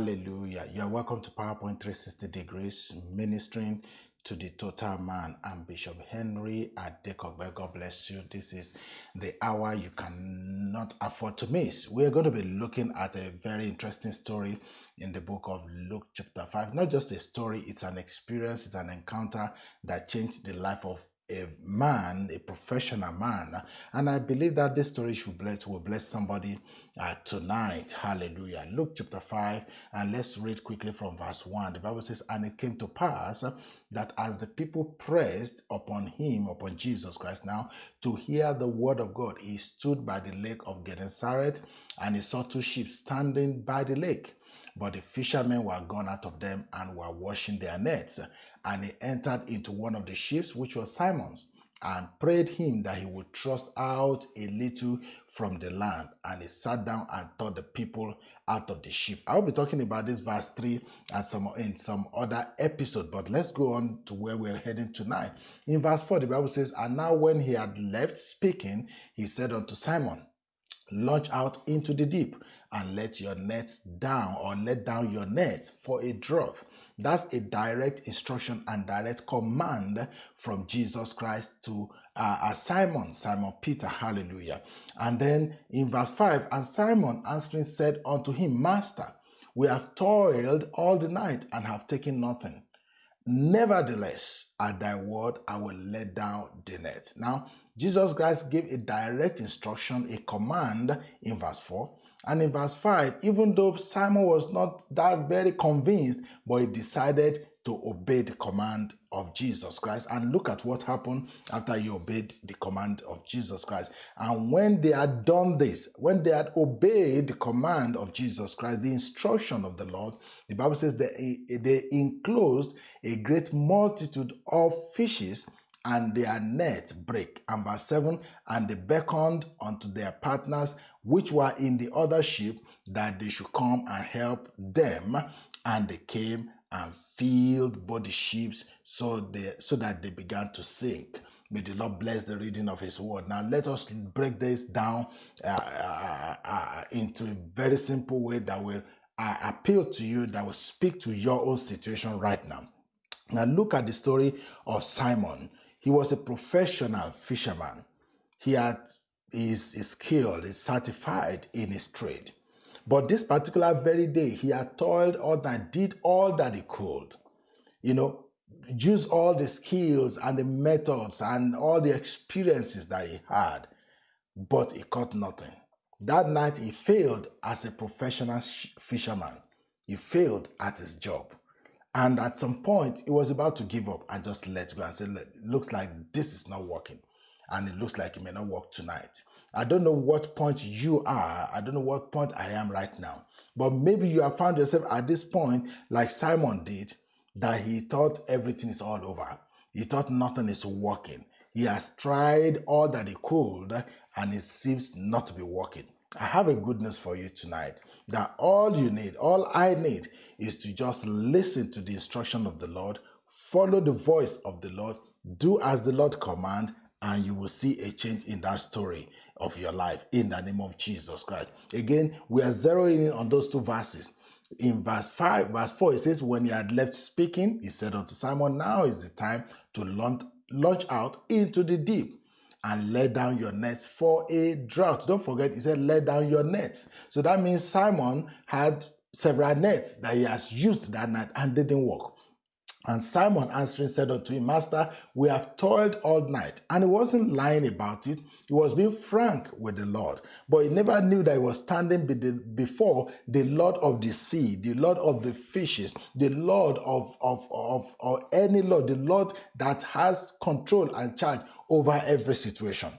Hallelujah. You are welcome to PowerPoint 360 Degrees, ministering to the total man. I'm Bishop Henry Adekogbe. God bless you. This is the hour you cannot afford to miss. We're going to be looking at a very interesting story in the book of Luke, chapter 5. Not just a story, it's an experience, it's an encounter that changed the life of a man, a professional man. And I believe that this story should bless, will bless somebody uh, tonight. Hallelujah. Luke chapter 5, and let's read quickly from verse 1. The Bible says, And it came to pass that as the people pressed upon him, upon Jesus Christ now, to hear the word of God, he stood by the lake of Gennesaret, and he saw two ships standing by the lake. But the fishermen were gone out of them and were washing their nets. And he entered into one of the ships, which was Simon's, and prayed him that he would thrust out a little from the land. And he sat down and taught the people out of the ship. I will be talking about this verse 3 and some in some other episode, but let's go on to where we're heading tonight. In verse 4, the Bible says, And now when he had left speaking, he said unto Simon, Launch out into the deep and let your nets down or let down your net for a drought that's a direct instruction and direct command from Jesus Christ to uh, uh, Simon, Simon Peter, hallelujah. And then in verse 5, and Simon answering said unto him, Master, we have toiled all the night and have taken nothing. Nevertheless, at thy word, I will let down the net. Now, Jesus Christ gave a direct instruction, a command in verse 4 and in verse 5, even though Simon was not that very convinced, but he decided to obey the command of Jesus Christ. And look at what happened after he obeyed the command of Jesus Christ. And when they had done this, when they had obeyed the command of Jesus Christ, the instruction of the Lord, the Bible says that they enclosed a great multitude of fishes and their net break. And verse 7 and they beckoned unto their partners which were in the other ship that they should come and help them. And they came and filled both the ships so they so that they began to sink. May the Lord bless the reading of His word. Now let us break this down uh, uh, uh, into a very simple way that will uh, appeal to you, that will speak to your own situation right now. Now look at the story of Simon. He was a professional fisherman. He had is, skilled, is certified in his trade. But this particular very day, he had toiled all night, did all that he could. You know, use all the skills and the methods and all the experiences that he had, but he caught nothing. That night, he failed as a professional fisherman. He failed at his job. And at some point, he was about to give up and just let go and say, looks like this is not working and it looks like it may not work tonight. I don't know what point you are. I don't know what point I am right now. But maybe you have found yourself at this point, like Simon did, that he thought everything is all over. He thought nothing is working. He has tried all that he could, and it seems not to be working. I have a good news for you tonight that all you need, all I need, is to just listen to the instruction of the Lord, follow the voice of the Lord, do as the Lord command, and you will see a change in that story of your life in the name of Jesus Christ. Again, we are zeroing in on those two verses. In verse 5, verse 4, it says, When he had left speaking, he said unto Simon, Now is the time to launch, out into the deep and let down your nets for a drought. Don't forget, he said, Let down your nets. So that means Simon had several nets that he has used that night and didn't work. And Simon answering said unto him, Master, we have toiled all night. And he wasn't lying about it. He was being frank with the Lord. But he never knew that he was standing before the Lord of the sea, the Lord of the fishes, the Lord of, of, of, of any Lord, the Lord that has control and charge over every situation.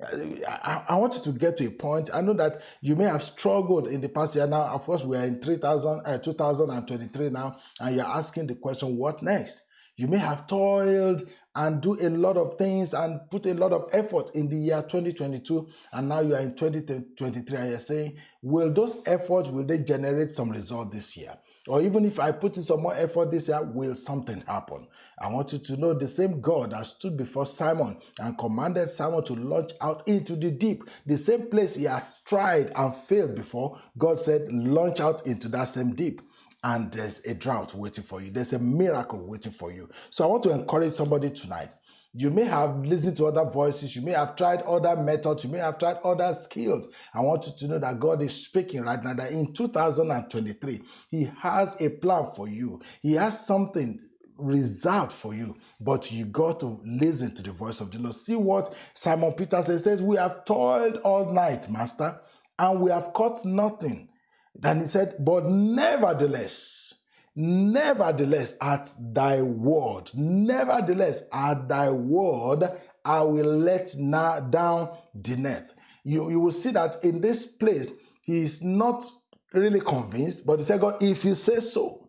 I, I want you to get to a point. I know that you may have struggled in the past year. Now, of course, we are in 3000, uh, 2023 now, and you're asking the question, what next? You may have toiled and do a lot of things and put a lot of effort in the year 2022 and now you are in 2023 and you're saying will those efforts will they generate some result this year or even if I put in some more effort this year, will something happen? I want you to know the same God that stood before Simon and commanded Simon to launch out into the deep, the same place he has tried and failed before, God said, launch out into that same deep. and there's a drought waiting for you. There's a miracle waiting for you. So I want to encourage somebody tonight. You may have listened to other voices, you may have tried other methods, you may have tried other skills. I want you to know that God is speaking right now that in 2023, He has a plan for you. He has something reserved for you, but you got to listen to the voice of the Lord. See what Simon Peter says, says, We have toiled all night, Master, and we have caught nothing. Then he said, But nevertheless, nevertheless, at thy word, nevertheless, at thy word, I will let now down the net. You, you will see that in this place, he is not really convinced, but he said, God, if you say so,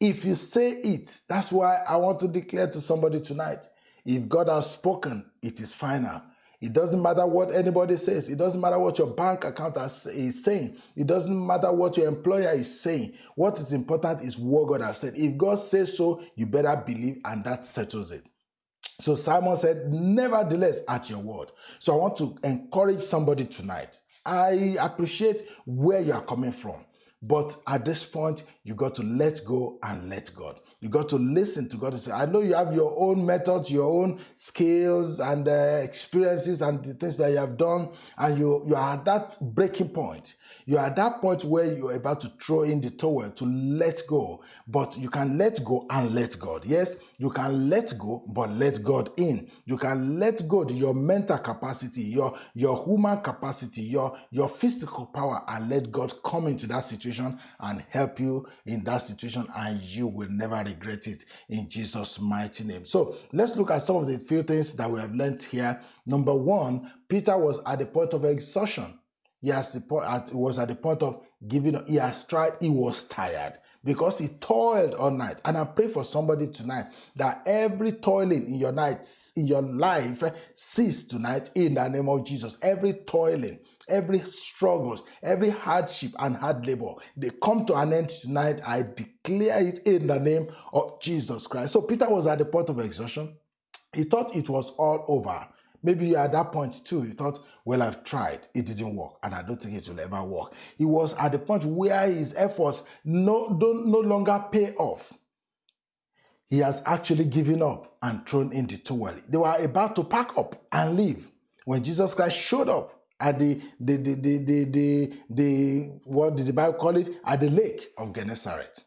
if you say it, that's why I want to declare to somebody tonight if God has spoken, it is final. It doesn't matter what anybody says. It doesn't matter what your bank account is saying. It doesn't matter what your employer is saying. What is important is what God has said. If God says so, you better believe, and that settles it. So Simon said, Nevertheless, at your word. So I want to encourage somebody tonight. I appreciate where you are coming from. But at this point, you got to let go and let God. You got to listen to God and say, I know you have your own methods, your own skills and uh, experiences and the things that you have done, and you, you are at that breaking point. You're at that point where you're about to throw in the towel to let go, but you can let go and let God. Yes, you can let go, but let God in. You can let go your mental capacity, your your human capacity, your your physical power, and let God come into that situation and help you in that situation, and you will never regret it in Jesus' mighty name. So let's look at some of the few things that we have learned here. Number one, Peter was at the point of exhaustion. He has the point, at, was at the point of giving. He has tried, he was tired because he toiled all night. And I pray for somebody tonight that every toiling in your night, in your life, eh, cease tonight in the name of Jesus. Every toiling, every struggles, every hardship and hard labor, they come to an end tonight. I declare it in the name of Jesus Christ. So Peter was at the point of exhaustion. He thought it was all over. Maybe you at that point too. You thought, well, I've tried, it didn't work, and I don't think it will ever work. He was at the point where his efforts no, don't, no longer pay off. He has actually given up and thrown in the towel. They were about to pack up and leave when Jesus Christ showed up at the the the the the, the, the what did the Bible call it? At the lake of Gennesaret.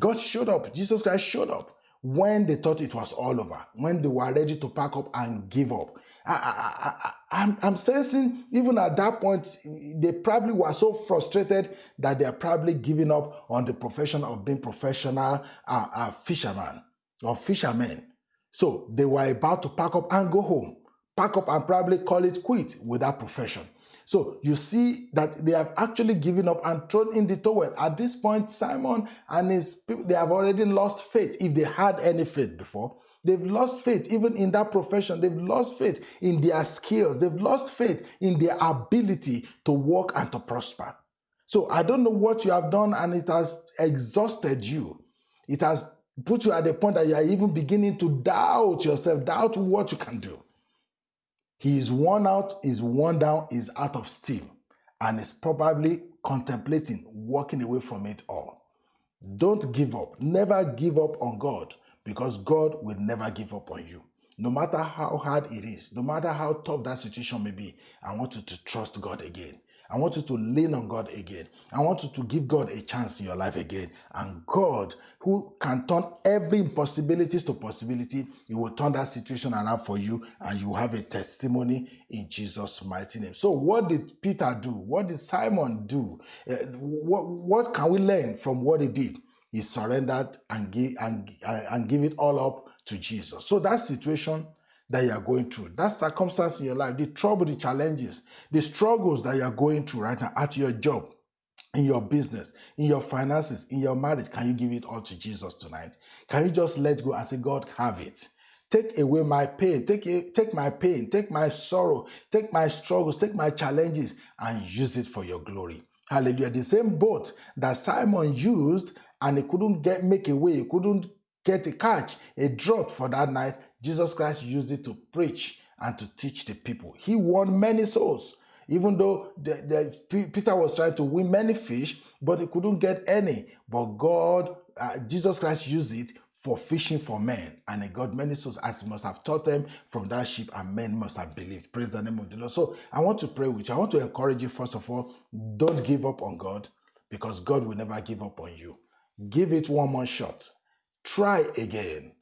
God showed up. Jesus Christ showed up when they thought it was all over, when they were ready to pack up and give up. I, I, I'm, I'm sensing even at that point, they probably were so frustrated that they are probably giving up on the profession of being professional uh, uh, fisherman or fishermen. So they were about to pack up and go home, pack up and probably call it quit with that profession. So you see that they have actually given up and thrown in the towel. At this point, Simon and his people, they have already lost faith if they had any faith before. They've lost faith even in that profession. They've lost faith in their skills. They've lost faith in their ability to work and to prosper. So I don't know what you have done and it has exhausted you. It has put you at the point that you are even beginning to doubt yourself, doubt what you can do. He is worn out, is worn down, is out of steam, and is probably contemplating walking away from it all. Don't give up. Never give up on God because God will never give up on you. No matter how hard it is, no matter how tough that situation may be, I want you to trust God again. I want you to lean on God again. I want you to give God a chance in your life again. And God, who can turn every impossibilities to possibility, He will turn that situation around for you and you have a testimony in Jesus' mighty name. So, what did Peter do? What did Simon do? Uh, what, what can we learn from what he did? He surrendered and give and, uh, and give it all up to Jesus. So that situation that you are going through, that circumstance in your life, the trouble, the challenges, the struggles that you are going through right now at your job, in your business, in your finances, in your marriage, can you give it all to Jesus tonight? Can you just let go and say, God, have it? Take away my pain, take, take my pain, take my sorrow, take my struggles, take my challenges, and use it for your glory. Hallelujah. The same boat that Simon used and he couldn't get make a way, he couldn't get a catch, a drought for that night, Jesus Christ used it to preach and to teach the people. He won many souls. Even though the, the, Peter was trying to win many fish, but he couldn't get any. But God, uh, Jesus Christ used it for fishing for men, and he got many souls as he must have taught them from that ship, and men must have believed. Praise the name of the Lord. So I want to pray with you. I want to encourage you, first of all, don't give up on God because God will never give up on you. Give it one more shot. Try again.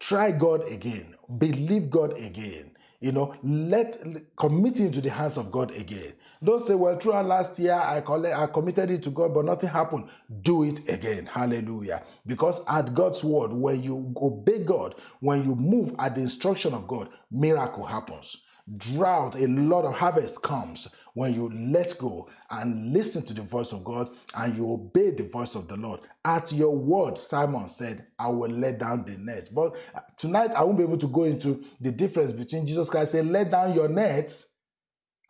Try God again. Believe God again. You know, let commit it into the hands of God again. Don't say, well, throughout last year I, collect, I committed it to God, but nothing happened. Do it again. Hallelujah. Because at God's word, when you obey God, when you move at the instruction of God, miracle happens. Drought, a lot of harvest comes when you let go and listen to the voice of God and you obey the voice of the Lord. At your word, Simon said, I will let down the net. But uh, tonight, I won't be able to go into the difference between Jesus Christ saying, Let down your nets.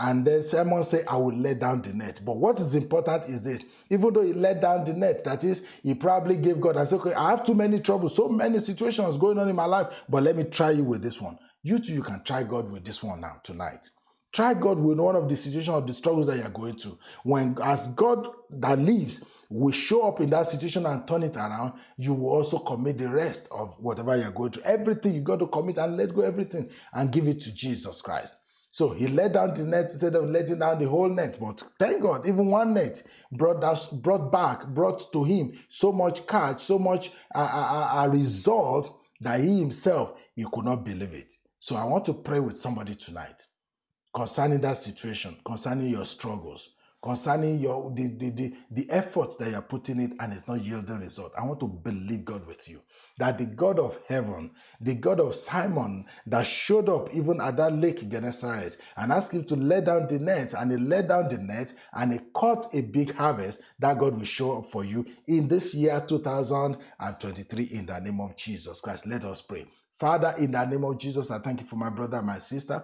And then Simon said, I will let down the net. But what is important is this even though he let down the net, that is, he probably gave God and said, Okay, I have too many troubles, so many situations going on in my life, but let me try you with this one. You too, you can try God with this one now, tonight. Try God with one of the situations or the struggles that you're going to. When, as God that lives, will show up in that situation and turn it around, you will also commit the rest of whatever you're going to. Everything you got to commit and let go everything and give it to Jesus Christ. So he let down the net instead of letting down the whole net. But thank God, even one net brought us, brought back, brought to him so much catch, so much a, a, a result that he himself he could not believe it. So I want to pray with somebody tonight concerning that situation, concerning your struggles, concerning your the, the, the, the effort that you're putting it and it's not yielding result. I want to believe God with you. That the God of heaven, the God of Simon, that showed up even at that lake Gennesaret and asked him to let down the net, and he let down the net and he caught a big harvest, that God will show up for you in this year 2023 in the name of Jesus Christ. Let us pray. Father, in the name of Jesus, I thank you for my brother and my sister.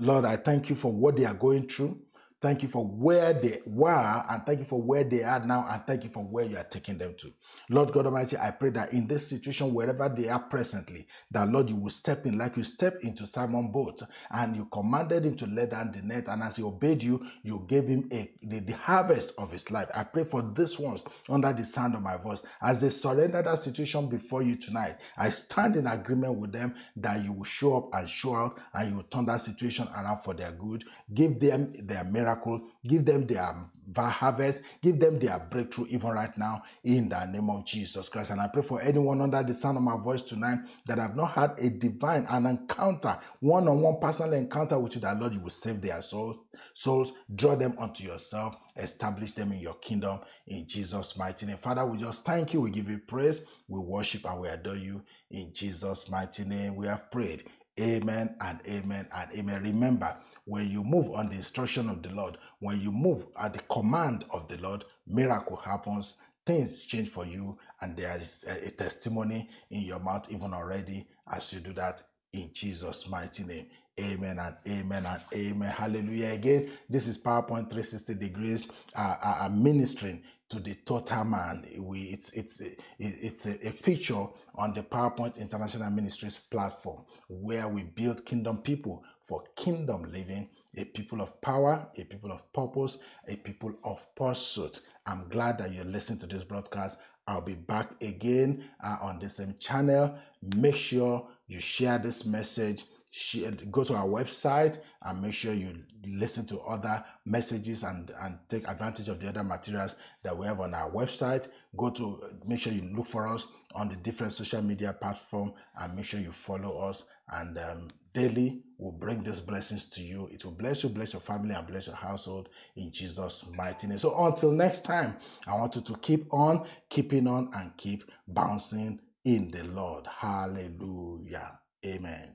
Lord, I thank you for what they are going through. Thank you for where they were, and thank you for where they are now, and thank you for where you are taking them to. Lord God Almighty, I pray that in this situation, wherever they are presently, that Lord, you will step in like you stepped into Simon boat and you commanded him to let down the net. And as he obeyed you, you gave him a, the, the harvest of his life. I pray for these ones under the sound of my voice as they surrender that situation before you tonight. I stand in agreement with them that you will show up and show out and you will turn that situation around for their good. Give them their miracle miracle, give them their harvest, give them their breakthrough even right now in the name of Jesus Christ. And I pray for anyone under the sound of my voice tonight that have not had a divine, an encounter, one-on-one personal encounter with you, that Lord, you will save their soul, souls, draw them unto yourself, establish them in your kingdom in Jesus' mighty name. Father, we just thank you, we give you praise, we worship and we adore you in Jesus' mighty name. We have prayed. Amen and amen and amen. Remember, when you move on the instruction of the Lord, when you move at the command of the Lord, miracle happens, things change for you, and there is a, testimony in your mouth even already as you do that in Jesus' mighty name. Amen and amen and amen. Hallelujah. Again, this is PowerPoint 360 degrees uh, uh, ministering to the total man. We it's it's it's a, a feature on the PowerPoint International Ministries platform where we build kingdom people for kingdom living, a people of power, a people of purpose, a people of pursuit. I'm glad that you're listening to this broadcast. I'll be back again uh, on the same channel. Make sure you share this message. Share, go to our website and make sure you listen to other messages and, and take advantage of the other materials that we have on our website. Go to make sure you look for us on the different social media platform and make sure you follow us and um, daily will bring these blessings to you. It will bless you, bless your family, and bless your household in Jesus' mighty name. So until next time, I want you to keep on, keeping on, and keep bouncing in the Lord. Hallelujah. Amen.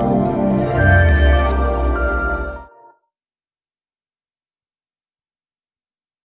Thank you.